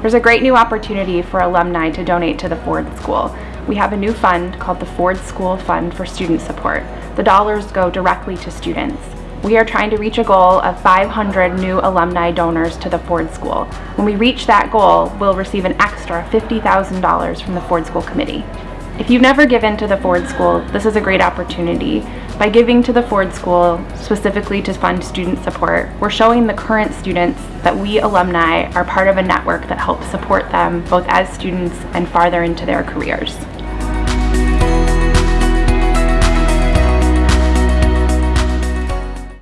There's a great new opportunity for alumni to donate to the Ford School. We have a new fund called the Ford School Fund for Student Support. The dollars go directly to students. We are trying to reach a goal of 500 new alumni donors to the Ford School. When we reach that goal, we'll receive an extra $50,000 from the Ford School Committee. If you've never given to the Ford School, this is a great opportunity. By giving to the Ford School, specifically to fund student support, we're showing the current students that we alumni are part of a network that helps support them both as students and farther into their careers.